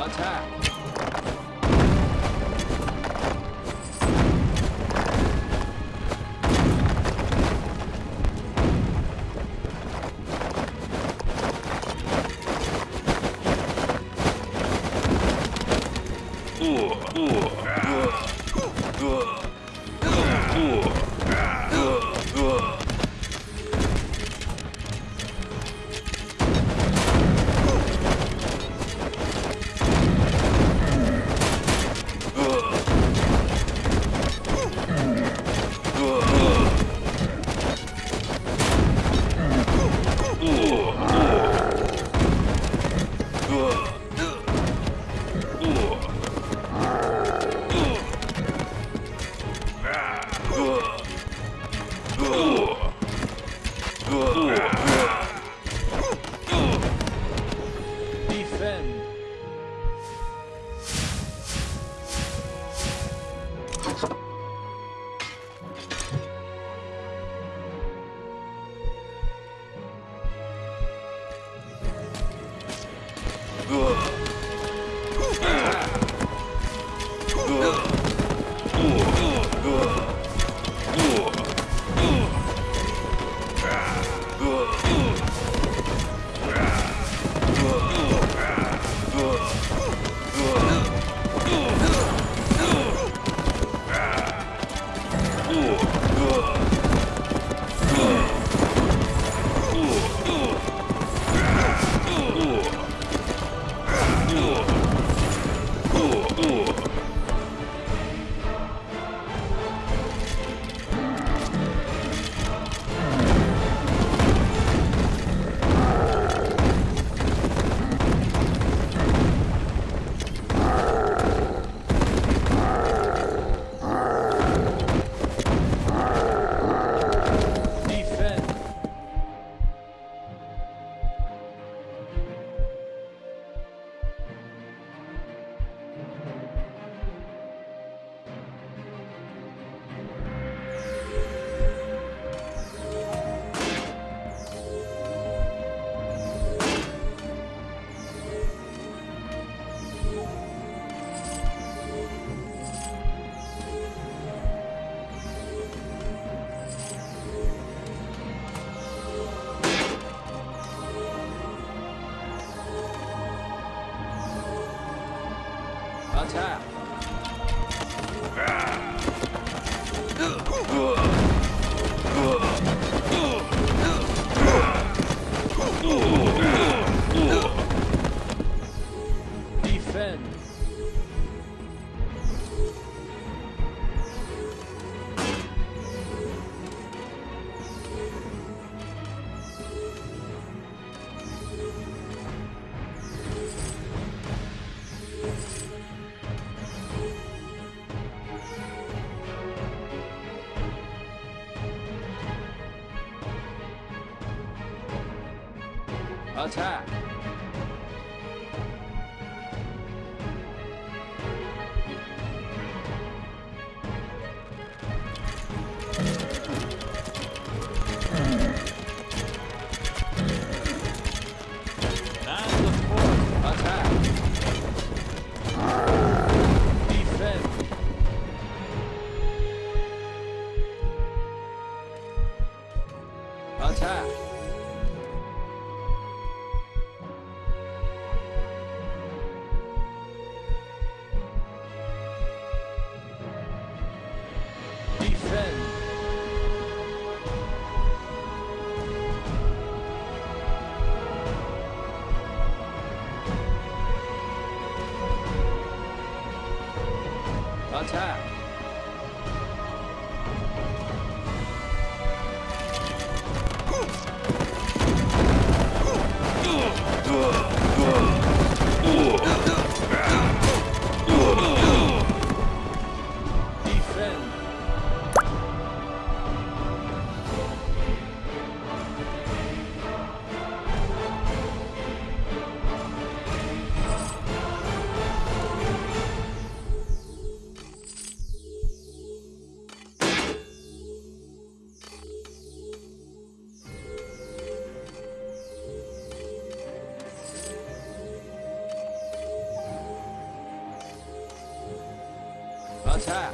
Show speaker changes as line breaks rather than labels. Attack!
Uh, uh, uh, uh, uh. Defend.
Ugh. Attack! Attack! 起さ